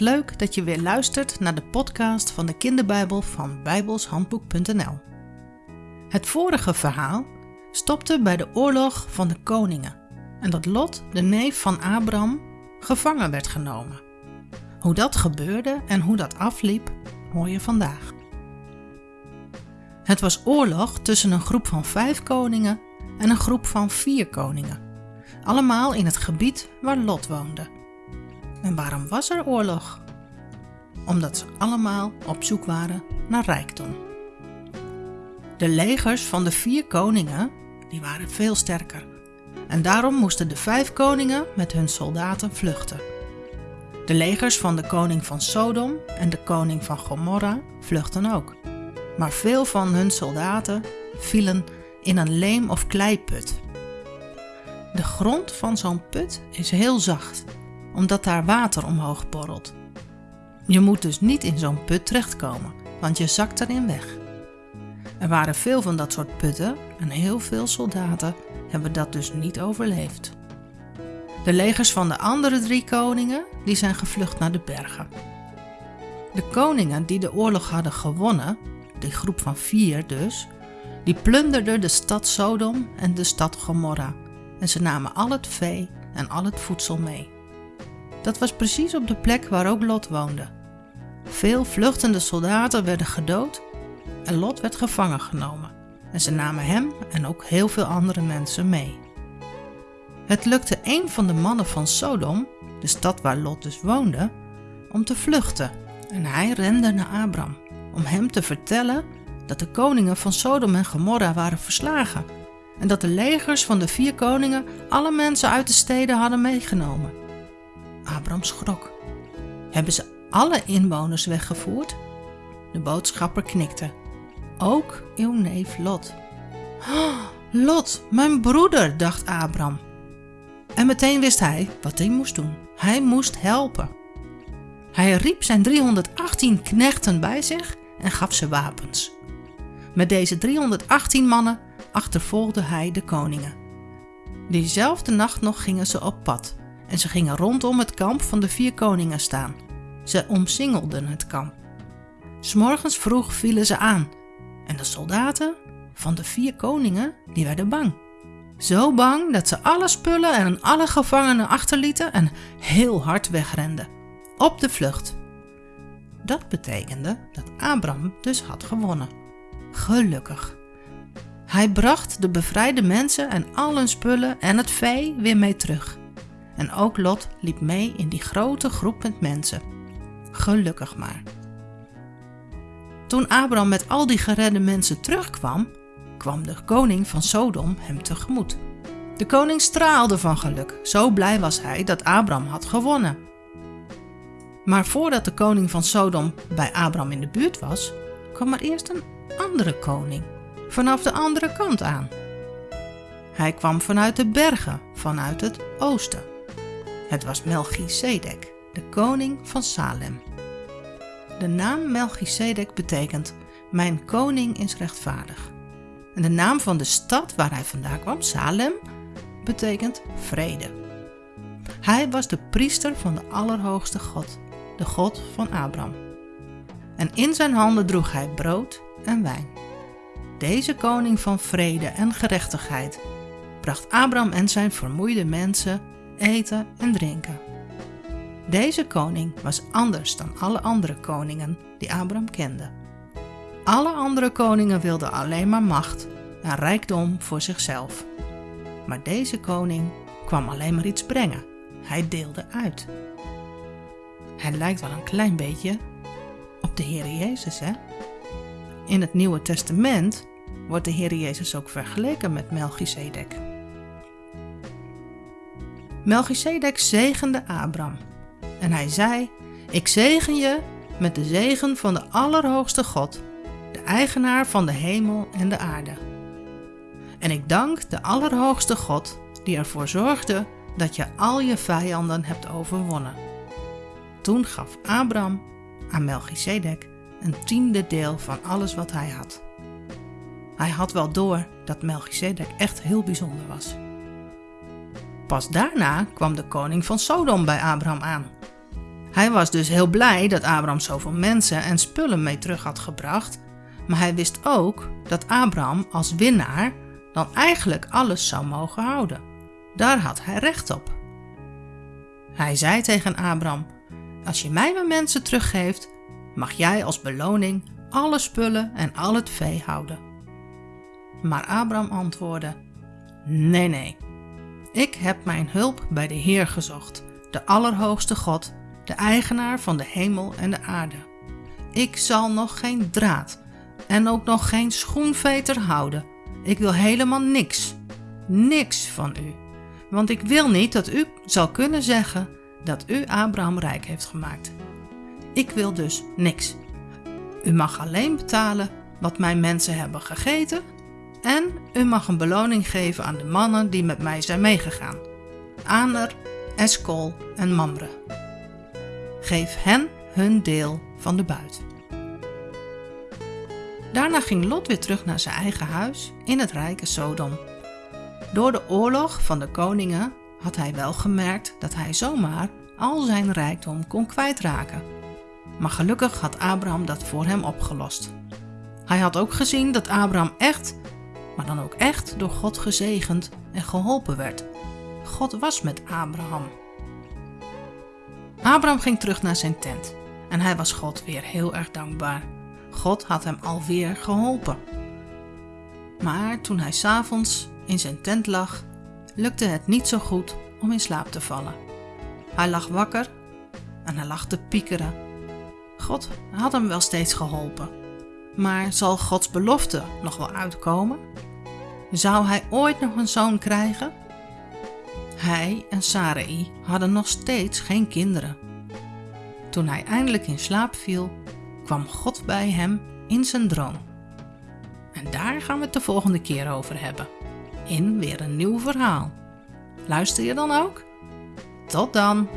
Leuk dat je weer luistert naar de podcast van de kinderbijbel van bijbelshandboek.nl. Het vorige verhaal stopte bij de oorlog van de koningen en dat Lot, de neef van Abraham, gevangen werd genomen. Hoe dat gebeurde en hoe dat afliep, hoor je vandaag. Het was oorlog tussen een groep van vijf koningen en een groep van vier koningen, allemaal in het gebied waar Lot woonde. En waarom was er oorlog? Omdat ze allemaal op zoek waren naar rijkdom. De legers van de vier koningen die waren veel sterker. En daarom moesten de vijf koningen met hun soldaten vluchten. De legers van de koning van Sodom en de koning van Gomorra vluchten ook. Maar veel van hun soldaten vielen in een leem- of kleiput. De grond van zo'n put is heel zacht omdat daar water omhoog borrelt. Je moet dus niet in zo'n put terechtkomen, want je zakt erin weg. Er waren veel van dat soort putten en heel veel soldaten hebben dat dus niet overleefd. De legers van de andere drie koningen die zijn gevlucht naar de bergen. De koningen die de oorlog hadden gewonnen, die groep van vier dus, die plunderden de stad Sodom en de stad Gomorra en ze namen al het vee en al het voedsel mee. Dat was precies op de plek waar ook Lot woonde. Veel vluchtende soldaten werden gedood en Lot werd gevangen genomen. En ze namen hem en ook heel veel andere mensen mee. Het lukte een van de mannen van Sodom, de stad waar Lot dus woonde, om te vluchten. En hij rende naar Abram om hem te vertellen dat de koningen van Sodom en Gomorra waren verslagen en dat de legers van de vier koningen alle mensen uit de steden hadden meegenomen. Schrok. Hebben ze alle inwoners weggevoerd? De boodschapper knikte. Ook uw neef Lot. Oh, Lot, mijn broeder, dacht Abraham. En meteen wist hij wat hij moest doen. Hij moest helpen. Hij riep zijn 318 knechten bij zich en gaf ze wapens. Met deze 318 mannen achtervolgde hij de koningen. Diezelfde nacht nog gingen ze op pad en ze gingen rondom het kamp van de vier koningen staan. Ze omsingelden het kamp. S'morgens vroeg vielen ze aan en de soldaten van de vier koningen die werden bang. Zo bang dat ze alle spullen en alle gevangenen achterlieten en heel hard wegrenden. Op de vlucht. Dat betekende dat Abraham dus had gewonnen. Gelukkig. Hij bracht de bevrijde mensen en al hun spullen en het vee weer mee terug. En ook Lot liep mee in die grote groep met mensen. Gelukkig maar. Toen Abraham met al die geredde mensen terugkwam, kwam de koning van Sodom hem tegemoet. De koning straalde van geluk, zo blij was hij dat Abraham had gewonnen. Maar voordat de koning van Sodom bij Abraham in de buurt was, kwam er eerst een andere koning, vanaf de andere kant aan. Hij kwam vanuit de bergen, vanuit het oosten. Het was Melchizedek, de koning van Salem. De naam Melchizedek betekent mijn koning is rechtvaardig. En de naam van de stad waar hij vandaan kwam, Salem, betekent vrede. Hij was de priester van de Allerhoogste God, de God van Abraham. En in zijn handen droeg hij brood en wijn. Deze koning van vrede en gerechtigheid bracht Abraham en zijn vermoeide mensen eten en drinken. Deze koning was anders dan alle andere koningen die Abraham kende. Alle andere koningen wilden alleen maar macht en rijkdom voor zichzelf. Maar deze koning kwam alleen maar iets brengen. Hij deelde uit. Hij lijkt wel een klein beetje op de Heer Jezus, hè? In het Nieuwe Testament wordt de Heer Jezus ook vergeleken met Melchizedek. Melchizedek zegende Abram. En hij zei, ik zegen je met de zegen van de Allerhoogste God, de eigenaar van de hemel en de aarde. En ik dank de Allerhoogste God, die ervoor zorgde dat je al je vijanden hebt overwonnen. Toen gaf Abram aan Melchizedek een tiende deel van alles wat hij had. Hij had wel door dat Melchizedek echt heel bijzonder was. Pas daarna kwam de koning van Sodom bij Abraham aan. Hij was dus heel blij dat Abraham zoveel mensen en spullen mee terug had gebracht, maar hij wist ook dat Abraham als winnaar dan eigenlijk alles zou mogen houden. Daar had hij recht op. Hij zei tegen Abraham: Als je mij mijn mensen teruggeeft, mag jij als beloning alle spullen en al het vee houden. Maar Abraham antwoordde: Nee, nee. Ik heb mijn hulp bij de Heer gezocht, de Allerhoogste God, de eigenaar van de hemel en de aarde. Ik zal nog geen draad en ook nog geen schoenveter houden. Ik wil helemaal niks, niks van u. Want ik wil niet dat u zal kunnen zeggen dat u Abraham rijk heeft gemaakt. Ik wil dus niks. U mag alleen betalen wat mijn mensen hebben gegeten en u mag een beloning geven aan de mannen die met mij zijn meegegaan. Aner, Eskol en Mamre. Geef hen hun deel van de buit. Daarna ging Lot weer terug naar zijn eigen huis in het rijke Sodom. Door de oorlog van de koningen had hij wel gemerkt dat hij zomaar al zijn rijkdom kon kwijtraken. Maar gelukkig had Abraham dat voor hem opgelost. Hij had ook gezien dat Abraham echt, maar dan ook echt door God gezegend en geholpen werd. God was met Abraham. Abraham ging terug naar zijn tent en hij was God weer heel erg dankbaar. God had hem alweer geholpen. Maar toen hij s'avonds in zijn tent lag, lukte het niet zo goed om in slaap te vallen. Hij lag wakker en hij lag te piekeren. God had hem wel steeds geholpen. Maar zal Gods belofte nog wel uitkomen? Zou hij ooit nog een zoon krijgen? Hij en Sarai hadden nog steeds geen kinderen. Toen hij eindelijk in slaap viel, kwam God bij hem in zijn droom. En daar gaan we het de volgende keer over hebben. In weer een nieuw verhaal. Luister je dan ook? Tot dan!